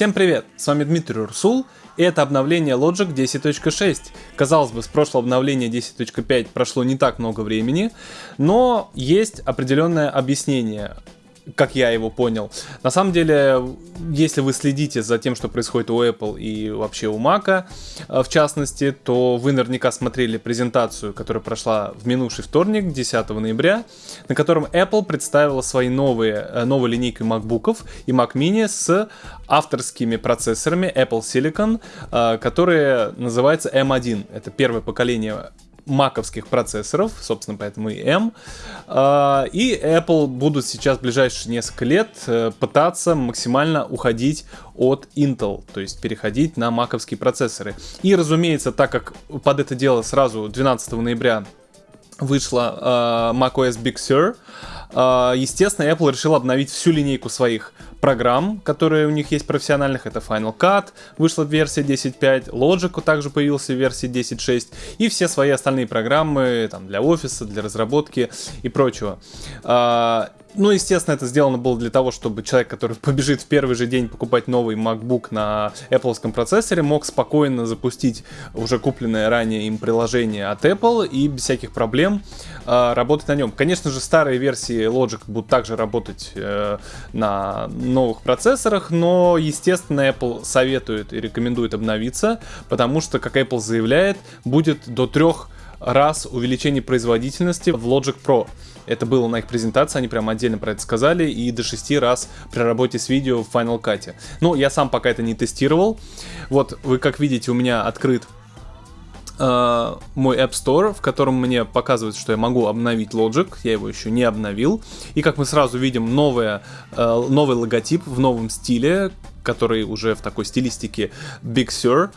Всем привет, с вами Дмитрий Урсул, и это обновление Logic 10.6. Казалось бы, с прошлого обновления 10.5 прошло не так много времени, но есть определенное объяснение как я его понял. На самом деле, если вы следите за тем, что происходит у Apple и вообще у Mac, э, в частности, то вы наверняка смотрели презентацию, которая прошла в минувший вторник, 10 ноября, на котором Apple представила свои новые, э, новые линейки MacBook'ов и Mac Mini с авторскими процессорами Apple Silicon, э, которые называются M1. Это первое поколение маковских процессоров, собственно, поэтому и M. А, и Apple будут сейчас в ближайшие несколько лет э, пытаться максимально уходить от Intel, то есть переходить на маковские процессоры. И, разумеется, так как под это дело сразу 12 ноября вышла uh, macOS Big Sur, естественно, Apple решил обновить всю линейку своих программ, которые у них есть профессиональных. Это Final Cut, вышла версия 10.5, Logic также появился в версии 10.6 и все свои остальные программы там, для офиса, для разработки и прочего. Ну, естественно, это сделано было для того, чтобы человек, который побежит в первый же день покупать новый MacBook на Apple процессоре, мог спокойно запустить уже купленное ранее им приложение от Apple и без всяких проблем э, работать на нем. Конечно же, старые версии Logic будут также работать э, на новых процессорах, но, естественно, Apple советует и рекомендует обновиться, потому что, как Apple заявляет, будет до трех раз увеличение производительности в Logic Pro. Это было на их презентации, они прям отдельно про это сказали, и до 6 раз при работе с видео в Final Cut. Ну, я сам пока это не тестировал. Вот, вы как видите, у меня открыт э, мой App Store, в котором мне показывает, что я могу обновить Logic, я его еще не обновил. И как мы сразу видим, новое, э, новый логотип в новом стиле, который уже в такой стилистике Big Sur.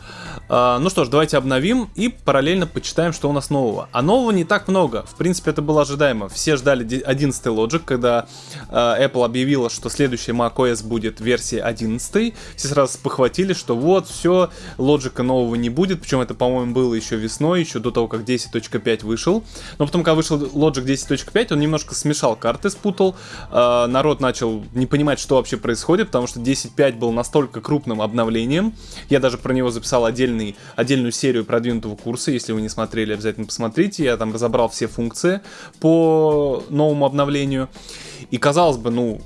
А, ну что ж, давайте обновим и параллельно почитаем, что у нас нового. А нового не так много. В принципе, это было ожидаемо. Все ждали 11 Logic, когда а, Apple объявила, что следующая macOS будет версия 11. Все сразу похватили, что вот, все, Logic нового не будет. Причем это, по-моему, было еще весной, еще до того, как 10.5 вышел. Но потом, когда вышел Logic 10.5, он немножко смешал карты, спутал. А, народ начал не понимать, что вообще происходит, потому что 10.5 был настолько крупным обновлением. Я даже про него записал отдельный, отдельную серию продвинутого курса. Если вы не смотрели, обязательно посмотрите. Я там разобрал все функции по новому обновлению. И казалось бы, ну,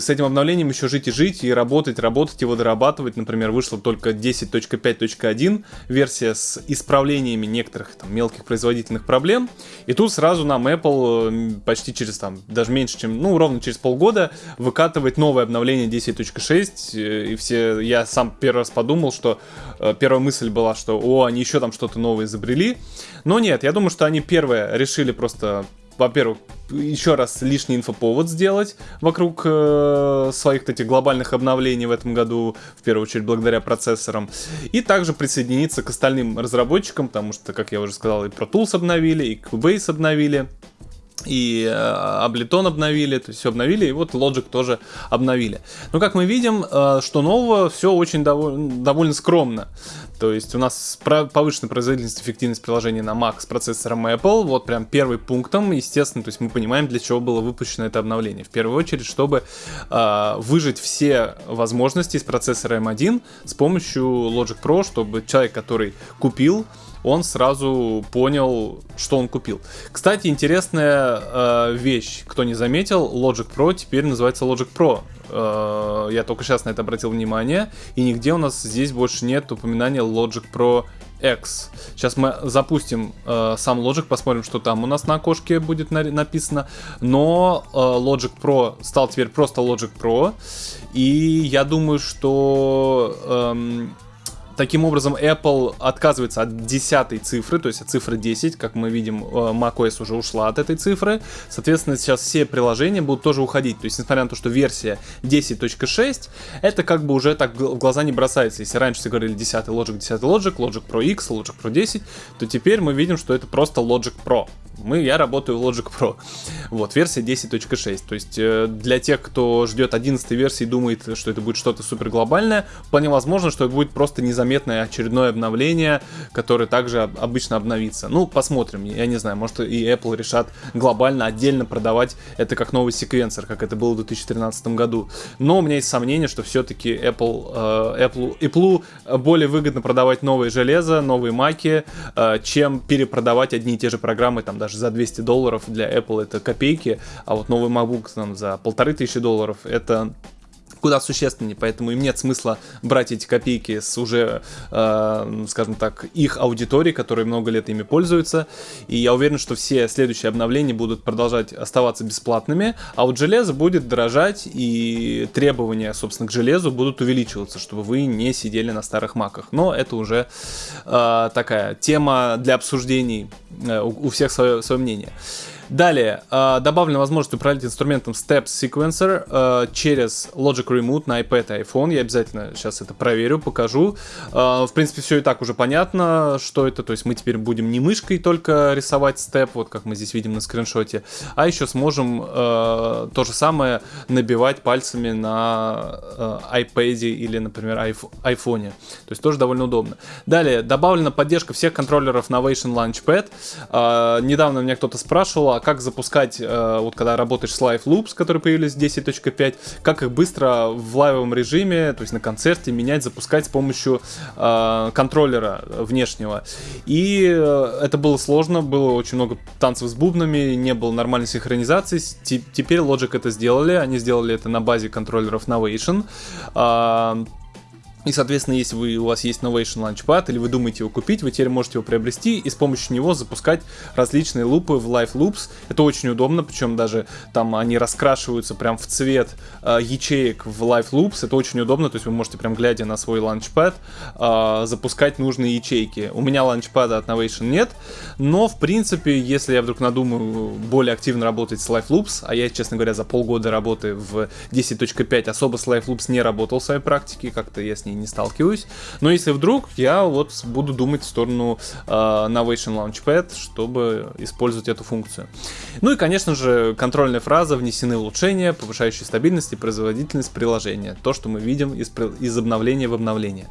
с этим обновлением еще жить и жить, и работать, работать, его дорабатывать. Например, вышла только 10.5.1 версия с исправлениями некоторых там мелких производительных проблем. И тут сразу нам Apple почти через там, даже меньше, чем, ну, ровно через полгода выкатывает новое обновление 10.6. И все, я сам первый раз подумал, что э, первая мысль была, что, о, они еще там что-то новое изобрели. Но нет, я думаю, что они первое решили просто во-первых, еще раз лишний инфоповод сделать вокруг э, своих этих глобальных обновлений в этом году, в первую очередь благодаря процессорам, и также присоединиться к остальным разработчикам, потому что, как я уже сказал, и Pro Tools обновили, и Cubase обновили, и э, Ableton обновили, то есть все обновили, и вот Logic тоже обновили. Но как мы видим, э, что нового, все очень довольно, довольно скромно. То есть у нас повышенная производительность, эффективность приложения на Mac с процессором Apple, вот прям первый пунктом, естественно, то есть мы понимаем, для чего было выпущено это обновление. В первую очередь, чтобы э, выжить все возможности из процессора M1 с помощью Logic Pro, чтобы человек, который купил он сразу понял, что он купил. Кстати, интересная э, вещь, кто не заметил, Logic Pro теперь называется Logic Pro. Э, я только сейчас на это обратил внимание, и нигде у нас здесь больше нет упоминания Logic Pro X. Сейчас мы запустим э, сам Logic, посмотрим, что там у нас на окошке будет на написано. Но э, Logic Pro стал теперь просто Logic Pro. И я думаю, что... Э, Таким образом, Apple отказывается от десятой цифры, то есть от цифры 10, как мы видим, э, macOS уже ушла от этой цифры. Соответственно, сейчас все приложения будут тоже уходить. То есть, несмотря на то, что версия 10.6, это как бы уже так в глаза не бросается. Если раньше все говорили 10 Logic, 10 Logic, Logic Pro X, Logic Pro 10, то теперь мы видим, что это просто Logic Pro мы, я работаю в Logic Pro. Вот, версия 10.6. То есть э, для тех, кто ждет 11 версии и думает, что это будет что-то супер глобальное, вполне возможно, что это будет просто незаметно заметное очередное обновление, которое также обычно обновится. Ну, посмотрим, я не знаю, может и Apple решат глобально отдельно продавать это как новый секвенсор, как это было в 2013 году. Но у меня есть сомнение, что все-таки Apple, э, Apple, Apple более выгодно продавать новые железо, новые маки, э, чем перепродавать одни и те же программы, там даже за 200 долларов для Apple это копейки, а вот новый MacBook там, за полторы тысячи долларов это куда существеннее, поэтому им нет смысла брать эти копейки с уже, э, скажем так, их аудитории, которые много лет ими пользуются, и я уверен, что все следующие обновления будут продолжать оставаться бесплатными, а вот железо будет дорожать, и требования, собственно, к железу будут увеличиваться, чтобы вы не сидели на старых маках. Но это уже э, такая тема для обсуждений, э, у, у всех свое, свое мнение. Далее, э, добавлена возможность управлять инструментом Steps Sequencer э, через Logic Remote на iPad и iPhone. Я обязательно сейчас это проверю, покажу. Э, в принципе, все и так уже понятно, что это. То есть мы теперь будем не мышкой только рисовать степ, вот как мы здесь видим на скриншоте, а еще сможем то же самое набивать пальцами на iPad или, например, iPhone. То есть тоже довольно удобно. Далее, добавлена поддержка всех контроллеров Novation Launchpad. Недавно меня кто-то спрашивал, а как запускать, э, вот когда работаешь с Live Loops, которые появились в 10.5, как их быстро в лайвовом режиме, то есть на концерте, менять, запускать с помощью э, контроллера внешнего. И э, это было сложно, было очень много танцев с бубнами, не было нормальной синхронизации. Теперь Logic это сделали, они сделали это на базе контроллеров Novation. И, соответственно, если вы, у вас есть Novation Launchpad или вы думаете его купить, вы теперь можете его приобрести и с помощью него запускать различные лупы в Live Loops. Это очень удобно, причем даже там они раскрашиваются прям в цвет э, ячеек в Live Loops. Это очень удобно, то есть вы можете прям глядя на свой Launchpad э, запускать нужные ячейки. У меня Launchpad от Novation нет, но в принципе, если я вдруг надумаю более активно работать с Live Loops, а я, честно говоря, за полгода работы в 10.5 особо с Live Loops не работал в своей практике, как-то я с ней ней не сталкиваюсь. Но если вдруг, я вот буду думать в сторону э, Novation Launchpad, чтобы использовать эту функцию. Ну и, конечно же, контрольная фраза «Внесены улучшения, повышающие стабильность и производительность приложения». То, что мы видим из, из обновления в обновление.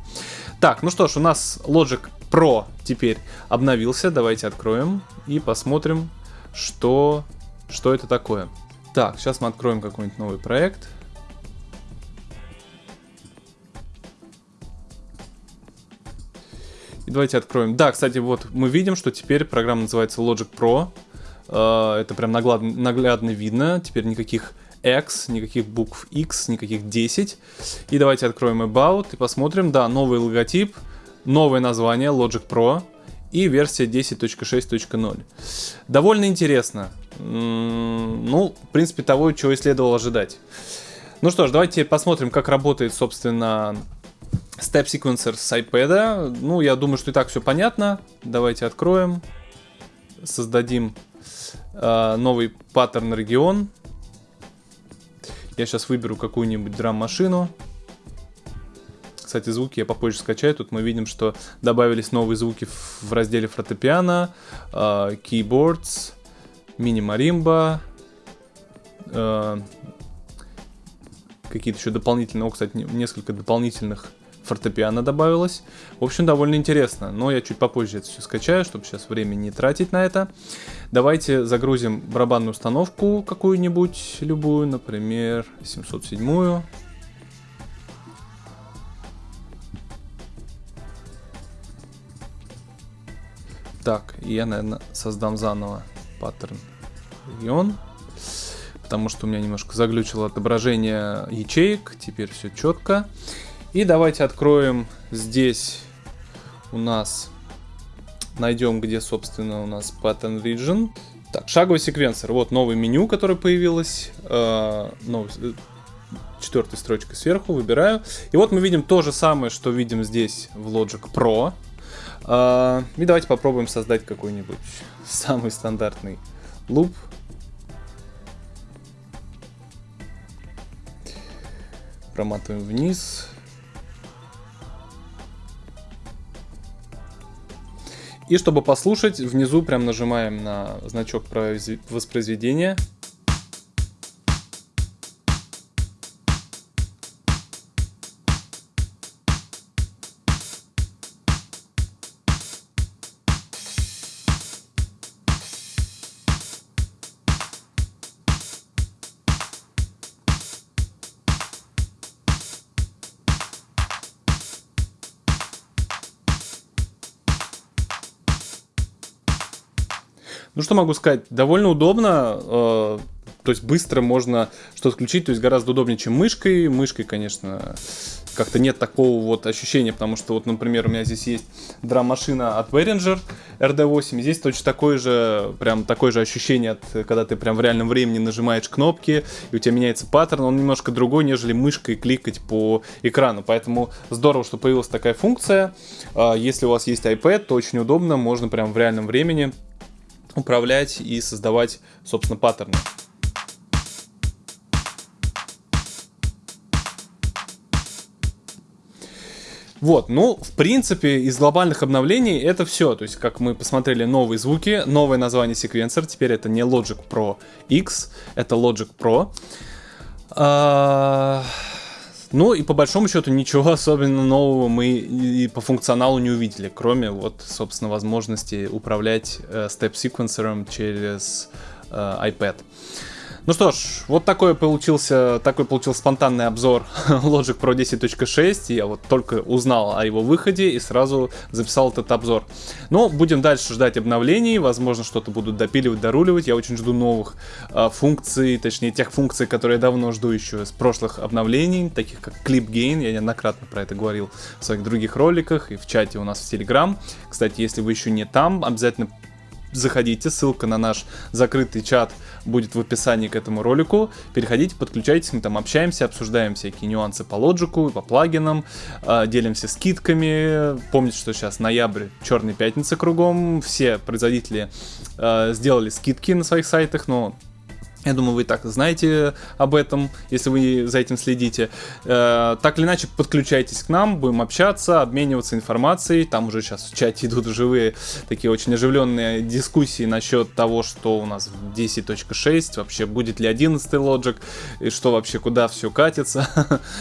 Так, ну что ж, у нас Logic Pro теперь обновился. Давайте откроем и посмотрим, что, что это такое. Так, сейчас мы откроем какой-нибудь новый проект. Давайте откроем. Да, кстати, вот мы видим, что теперь программа называется Logic Pro. Э, это прям наглядно, наглядно видно. Теперь никаких X, никаких букв X, никаких 10. И давайте откроем About и посмотрим. Да, новый логотип, новое название Logic Pro и версия 10.6.0. Довольно интересно. Ну, в принципе, того, чего и следовало ожидать. Ну что ж, давайте посмотрим, как работает, собственно, Step Sequencer с iPad. Ну, я думаю, что и так все понятно. Давайте откроем. Создадим э, новый паттерн регион. Я сейчас выберу какую-нибудь драм-машину. Кстати, звуки я попозже скачаю. Тут мы видим, что добавились новые звуки в разделе фортепиано, э, keyboards, мини-маримба, э, какие-то еще дополнительные, о, кстати, несколько дополнительных фортепиано добавилось. В общем, довольно интересно, но я чуть попозже это все скачаю, чтобы сейчас время не тратить на это. Давайте загрузим барабанную установку какую-нибудь, любую, например, 707-ю. Так, я, наверное, создам заново паттерн регион, потому что у меня немножко заглючило отображение ячеек, теперь все четко. И давайте откроем здесь у нас, найдем, где, собственно, у нас Pattern Region. Так, шаговый секвенсор. Вот новое меню, которое появилось. Э, новый, четвертой строчкой сверху, выбираю. И вот мы видим то же самое, что видим здесь в Logic Pro. Э, и давайте попробуем создать какой-нибудь самый стандартный луп. Проматываем вниз. И чтобы послушать, внизу прям нажимаем на значок воспроизведения. Ну что могу сказать, довольно удобно, э, то есть быстро можно что-то включить, то есть гораздо удобнее, чем мышкой. Мышкой, конечно, как-то нет такого вот ощущения, потому что вот, например, у меня здесь есть драм-машина от Behringer RD8, здесь точно такое же, прям такое же ощущение, от, когда ты прям в реальном времени нажимаешь кнопки, и у тебя меняется паттерн, он немножко другой, нежели мышкой кликать по экрану, поэтому здорово, что появилась такая функция, а, если у вас есть iPad, то очень удобно, можно прям в реальном времени управлять и создавать, собственно, паттерны. Вот, ну, в принципе, из глобальных обновлений это все. То есть, как мы посмотрели новые звуки, новое название секвенсор. Теперь это не Logic Pro X, это Logic Pro. Ну и по большому счету ничего особенно нового мы и по функционалу не увидели, кроме вот, собственно, возможности управлять э, степ-секвенсором через э, iPad. Ну что ж, вот такой получился, такой получился спонтанный обзор Logic Pro 10.6. Я вот только узнал о его выходе и сразу записал этот обзор. Но будем дальше ждать обновлений, возможно что-то будут допиливать, доруливать. Я очень жду новых э, функций, точнее тех функций, которые я давно жду еще с прошлых обновлений, таких как Clip Gain. Я неоднократно про это говорил в своих других роликах и в чате у нас в Telegram. Кстати, если вы еще не там, обязательно заходите, ссылка на наш закрытый чат будет в описании к этому ролику. Переходите, подключайтесь, мы там общаемся, обсуждаем всякие нюансы по лоджику, по плагинам, э, делимся скидками. Помните, что сейчас ноябрь, черная пятница кругом, все производители э, сделали скидки на своих сайтах, но я думаю, вы и так знаете об этом, если вы за этим следите. Э, так или иначе, подключайтесь к нам, будем общаться, обмениваться информацией. Там уже сейчас в чате идут живые, такие очень оживленные дискуссии насчет того, что у нас в 10.6, вообще будет ли 11 Logic, и что вообще, куда все катится.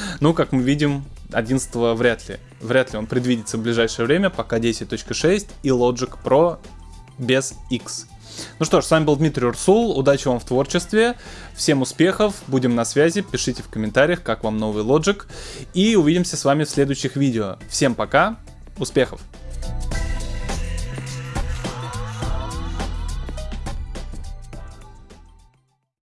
ну, как мы видим, 11 вряд ли. Вряд ли он предвидится в ближайшее время, пока 10.6 и Logic Pro без X. Ну что ж, с вами был Дмитрий Урсул, удачи вам в творчестве, всем успехов, будем на связи, пишите в комментариях, как вам новый Logic, и увидимся с вами в следующих видео. Всем пока, успехов!